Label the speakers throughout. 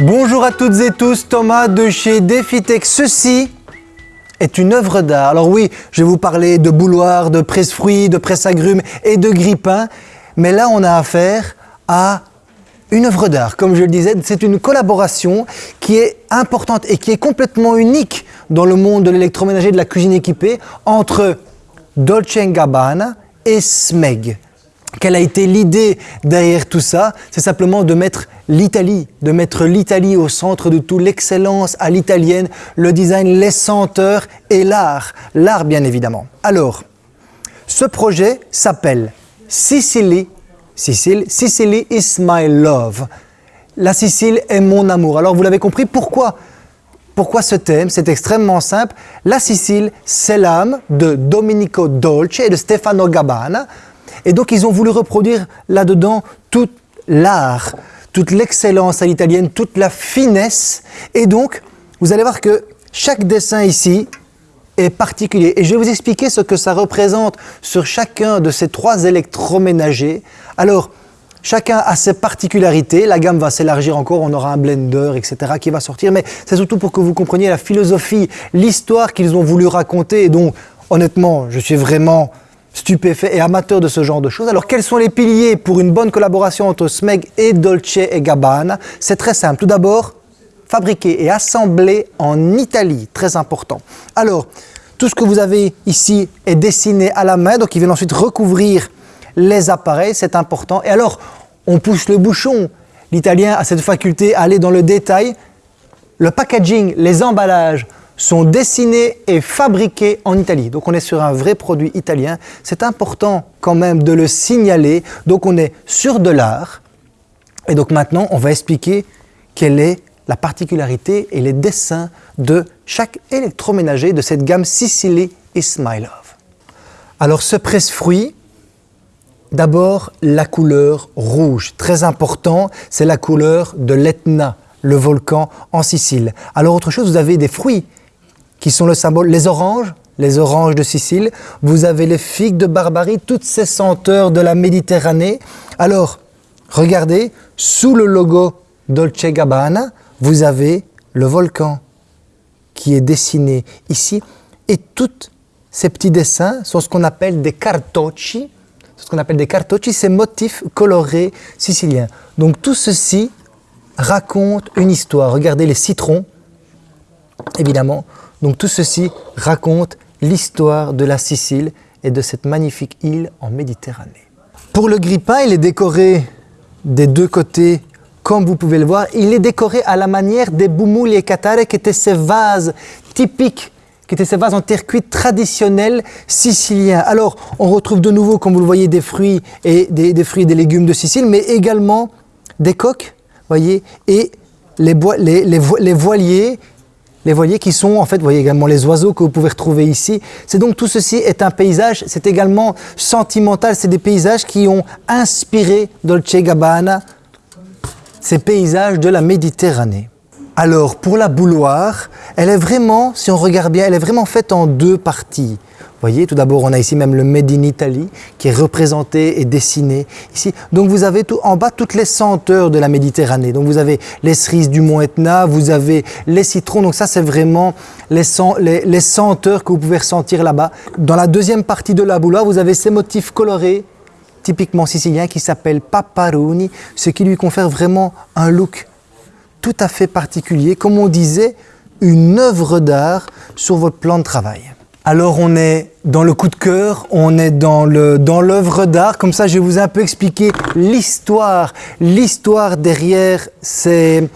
Speaker 1: Bonjour à toutes et tous, Thomas de chez DefiTech. Ceci est une œuvre d'art. Alors oui, je vais vous parler de bouloir, de presse-fruits, de presse-agrumes et de grippins, mais là on a affaire à une œuvre d'art. Comme je le disais, c'est une collaboration qui est importante et qui est complètement unique dans le monde de l'électroménager de la cuisine équipée entre Dolce Gabbana et Smeg. Quelle a été l'idée derrière tout ça? C'est simplement de mettre l'Italie, de mettre l'Italie au centre de tout, l'excellence à l'italienne, le design, les senteurs et l'art. L'art bien évidemment. Alors, ce projet s'appelle Sicily, Sicily, Sicily is my love. La Sicile est mon amour. Alors vous l'avez compris, pourquoi pourquoi ce thème? C'est extrêmement simple. La Sicile, c'est l'âme de Domenico Dolce et de Stefano Gabbana. Et donc, ils ont voulu reproduire là-dedans tout l'art, toute l'excellence à l'italienne, toute la finesse. Et donc, vous allez voir que chaque dessin ici est particulier. Et je vais vous expliquer ce que ça représente sur chacun de ces trois électroménagers. Alors, Chacun a ses particularités, la gamme va s'élargir encore, on aura un blender, etc. qui va sortir, mais c'est surtout pour que vous compreniez la philosophie, l'histoire qu'ils ont voulu raconter, et donc honnêtement, je suis vraiment stupéfait et amateur de ce genre de choses. Alors quels sont les piliers pour une bonne collaboration entre Smeg et Dolce et Gabbana? C'est très simple. Tout d'abord, fabriqué et assemblé en Italie, très important. Alors, tout ce que vous avez ici est dessiné à la main, donc ils viennent ensuite recouvrir les appareils, c'est important. Et alors, on pousse le bouchon. L'italien a cette faculté à aller dans le détail. Le packaging, les emballages sont dessinés et fabriqués en Italie. Donc on est sur un vrai produit italien. C'est important quand même de le signaler. Donc on est sur de l'art. Et donc maintenant, on va expliquer quelle est la particularité et les dessins de chaque électroménager de cette gamme Sicily Ismailov. Alors ce presse-fruit, D'abord, la couleur rouge. Très important, c'est la couleur de l'Etna, le volcan en Sicile. Alors autre chose, vous avez des fruits qui sont le symbole, les oranges, les oranges de Sicile, vous avez les figues de Barbarie, toutes ces senteurs de la Méditerranée. Alors, regardez, sous le logo Dolce Gabbana, vous avez le volcan qui est dessiné ici. Et tous ces petits dessins sont ce qu'on appelle des cartocci, ce qu'on appelle des cartocci, ces motifs colorés siciliens. Donc tout ceci raconte une histoire. Regardez les citrons, évidemment. Donc tout ceci raconte l'histoire de la Sicile et de cette magnifique île en Méditerranée. Pour le grippin, il est décoré des deux côtés comme vous pouvez le voir. Il est décoré à la manière des boumouli et katare qui étaient ces vases typiques qui étaient ces vases en terre cuite traditionnels siciliens. Alors, on retrouve de nouveau, comme vous le voyez, des fruits et des, légumes de Sicile, mais également des coques, voyez, et les, voiliers, les voiliers qui sont, en fait, vous voyez également les oiseaux que vous pouvez retrouver ici. C'est donc tout ceci est un paysage, c'est également sentimental, c'est des paysages qui ont inspiré Dolce Gabbana, ces paysages de la Méditerranée. Alors, pour la bouloire, elle est vraiment, si on regarde bien, elle est vraiment faite en deux parties. Voyez, tout d'abord, on a ici même le Made in Italy qui est représenté et dessiné ici. Donc, vous avez tout, en bas toutes les senteurs de la Méditerranée. Donc, vous avez les cerises du Mont Etna, vous avez les citrons. Donc, ça, c'est vraiment les, senteurs que vous pouvez ressentir là-bas. Dans la deuxième partie de la bouloire, vous avez ces motifs colorés typiquement siciliens qui s'appellent paparoni, ce qui lui confère vraiment un look tout à fait particulier, comme on disait, une œuvre d'art sur votre plan de travail. Alors on est dans le coup de cœur, on est dans l'œuvre d'art, comme ça je vais vous un peu expliquer l'histoire, l'histoire derrière ces,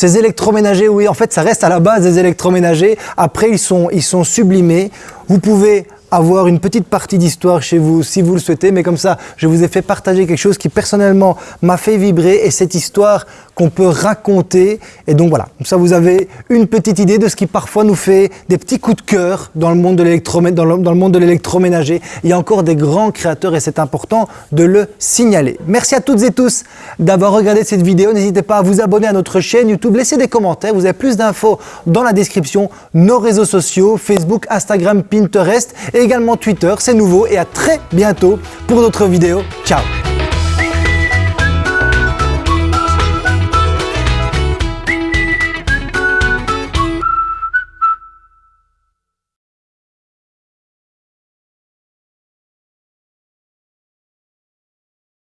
Speaker 1: électroménagers, oui en fait ça reste à la base des électroménagers, après ils sont sublimés, vous pouvez avoir une petite partie d'histoire chez vous si vous le souhaitez, mais comme ça, je vous ai fait partager quelque chose qui personnellement m'a fait vibrer et cette histoire qu'on peut raconter. Et donc voilà, comme ça vous avez une petite idée de ce qui parfois nous fait des petits coups de cœur dans le monde de l'électroménager. Il y a encore des grands créateurs et c'est important de le signaler. Merci à toutes et tous d'avoir regardé cette vidéo. N'hésitez pas à vous abonner à notre chaîne YouTube, laissez des commentaires. Vous avez plus d'infos dans la description, nos réseaux sociaux, Facebook, Instagram, Pinterest également Twitter. C'est nouveau et à très bientôt pour d'autres vidéos. Ciao